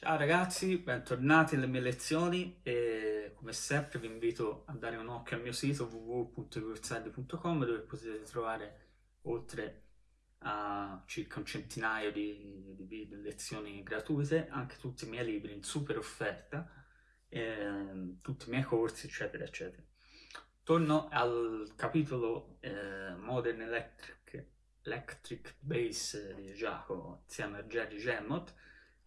Ciao ragazzi, bentornati alle mie lezioni e come sempre vi invito a dare un occhio al mio sito www.ricorselli.com dove potete trovare oltre a circa un centinaio di, di video, lezioni gratuite, anche tutti i miei libri in super offerta, eh, tutti i miei corsi eccetera eccetera. Torno al capitolo eh, Modern Electric, Electric Bass di Giacomo insieme a Jerry Gemmott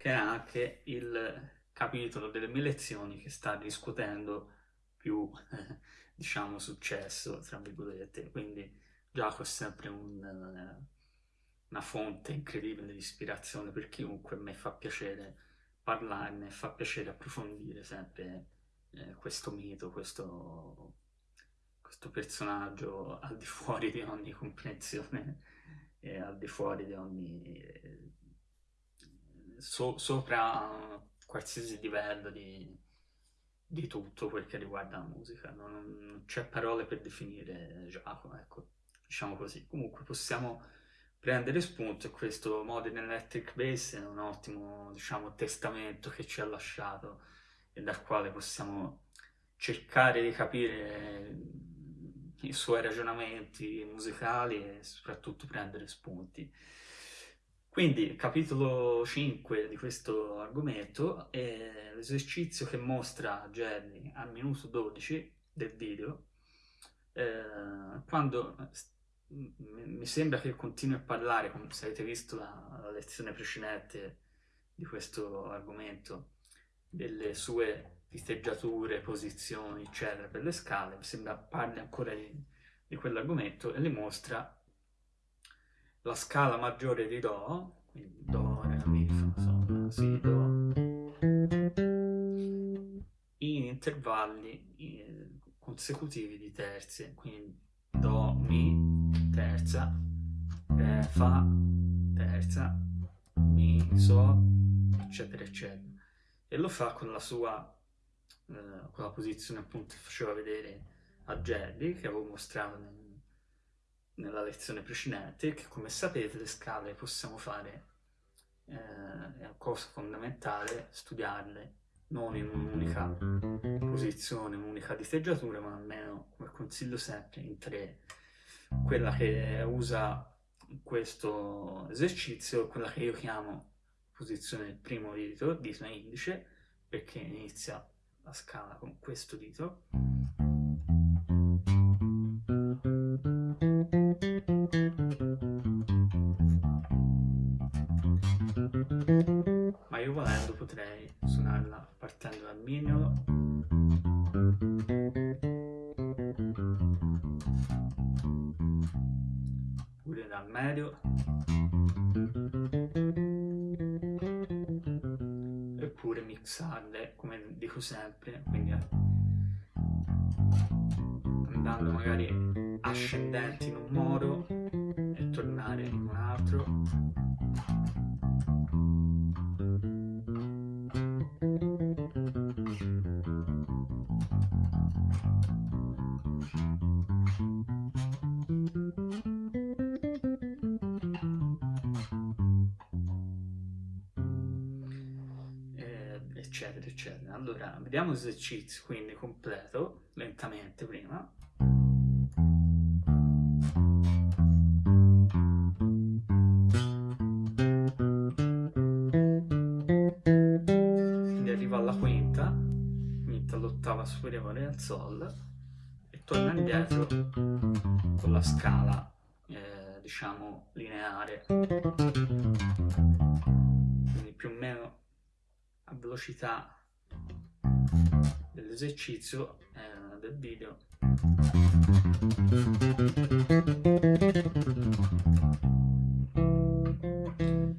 che è anche il capitolo delle mie lezioni che sta riscuotendo più, eh, diciamo, successo, tra virgolette, quindi Giacomo è sempre un, una fonte incredibile di ispirazione per chiunque, a me fa piacere parlarne, fa piacere approfondire sempre eh, questo mito, questo, questo personaggio al di fuori di ogni comprensione e al di fuori di ogni so, sopra qualsiasi livello di, di, tutto quel che riguarda la musica, non, non c'è parole per definire Giacomo, ecco, diciamo così. Comunque possiamo prendere spunto e questo Modern Electric Bass è un ottimo, diciamo, testamento che ci ha lasciato e dal quale possiamo cercare di capire i suoi ragionamenti musicali e soprattutto prendere spunti. Quindi, capitolo 5 di questo argomento è l'esercizio che mostra Jenny al minuto 12 del video, eh, quando mi sembra che continui a parlare, come se avete visto la, la lezione precedente di questo argomento, delle sue diteggiature, posizioni, eccetera, per le scale, mi sembra parli ancora di, di quell'argomento e le mostra la scala maggiore di Do, quindi Do, Re, Mi, Fa, Sol, Si, Do, in intervalli eh, consecutivi di terze, quindi Do, Mi, terza, Re, Fa, terza, Mi, So, eccetera, eccetera. E lo fa con la sua, eh, con la posizione appunto che faceva vedere a Jerry, che avevo mostrato nel nella lezione precedente che come sapete le scale possiamo fare, eh, è una cosa fondamentale studiarle non in un'unica posizione, un'unica diteggiatura, ma almeno, come consiglio sempre, in tre. Quella che usa questo esercizio, quella che io chiamo posizione del primo dito, dito indice, perché inizia la scala con questo dito, suonarla partendo dal mignolo pure dal medio. Eppure mixarle come dico sempre quindi andando magari ascendenti in un modo e tornare in un altro eccetera allora vediamo l'esercizio quindi completo lentamente prima. Quindi arriva alla quinta quinta all'ottava superiore al sol e torna indietro con la scala eh, diciamo lineare. Quindi più o meno a velocità dell'esercizio eh, del video.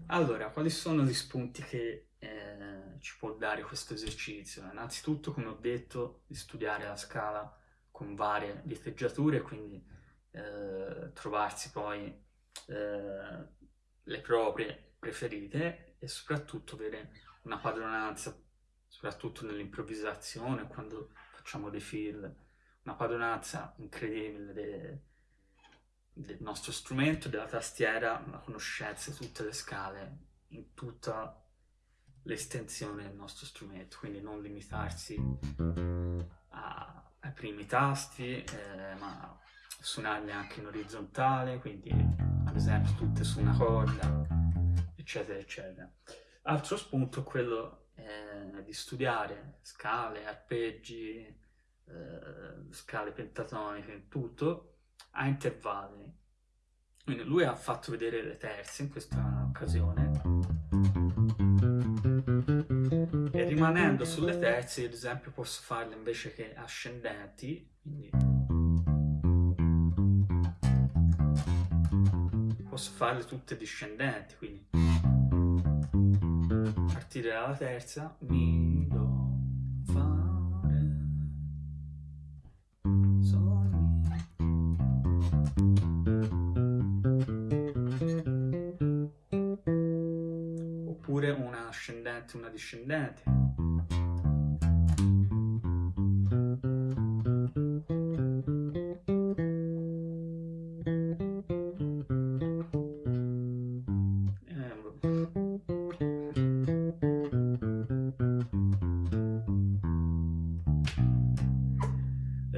Allora quali sono gli spunti che eh, ci può dare questo esercizio? Innanzitutto come ho detto di studiare la scala con varie diteggiature quindi eh, trovarsi poi eh, le proprie preferite e soprattutto avere una padronanza, soprattutto nell'improvvisazione, quando facciamo dei film, una padronanza incredibile de, del nostro strumento, della tastiera, una conoscenza di tutte le scale, in tutta l'estensione del nostro strumento, quindi non limitarsi a, ai primi tasti, eh, ma suonarli anche in orizzontale, quindi ad esempio tutte su una corda, eccetera, eccetera. Altro spunto è quello eh, di studiare scale, arpeggi, eh, scale pentatoniche, tutto a intervalli. Quindi lui ha fatto vedere le terze in questa occasione e rimanendo sulle terze, ad esempio, posso farle invece che ascendenti, quindi posso farle tutte discendenti, quindi partire dalla terza, mi, do, fa, re, sol, mi. Oppure una ascendente una discendente.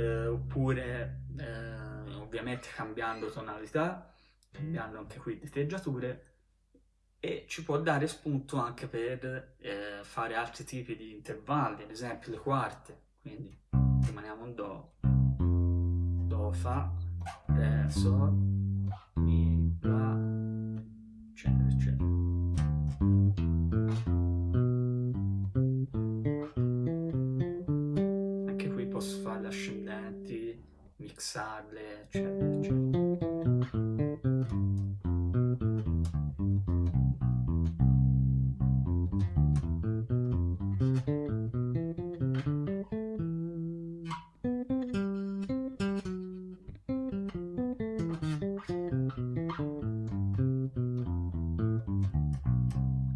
Oppure eh, ovviamente cambiando tonalità, cambiando anche qui diteggiature e ci può dare spunto anche per eh, fare altri tipi di intervalli, ad esempio le quarte, quindi rimaniamo in Do, Do, Fa, Re, Sol, mixarle, eccetera, eccetera.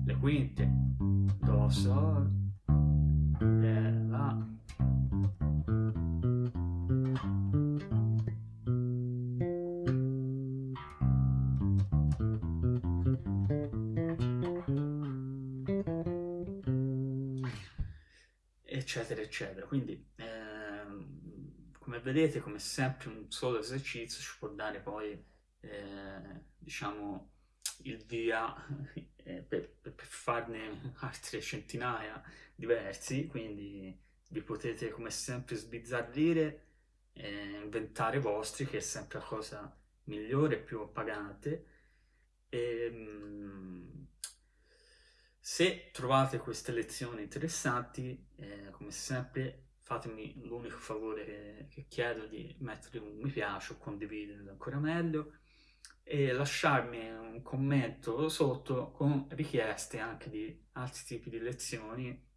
Le quinte, Do, Sol, eccetera eccetera. Quindi ehm, come vedete come sempre un solo esercizio ci può dare poi eh, diciamo il via eh, per, per, farne altre centinaia diversi. Quindi vi potete come sempre sbizzarrire e inventare vostri che è sempre la cosa migliore e più pagante e, mh, se trovate queste lezioni interessanti, eh, come sempre fatemi l'unico favore che, che, chiedo di mettere un mi piace o condividere ancora meglio e lasciarmi un commento sotto con richieste anche di altri tipi di lezioni,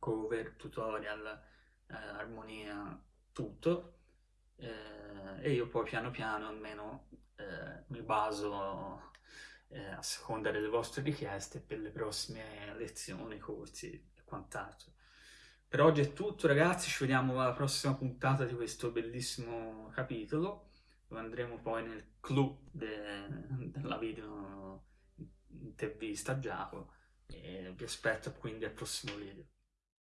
cover, tutorial, eh, armonia, tutto. Eh, e io poi piano piano almeno eh, mi baso eh, a seconda delle vostre richieste per le prossime lezioni, corsi e quant'altro. Per oggi è tutto ragazzi, ci vediamo alla prossima puntata di questo bellissimo capitolo, dove andremo poi nel clou de della video intervista a Giacomo e vi aspetto quindi al prossimo video.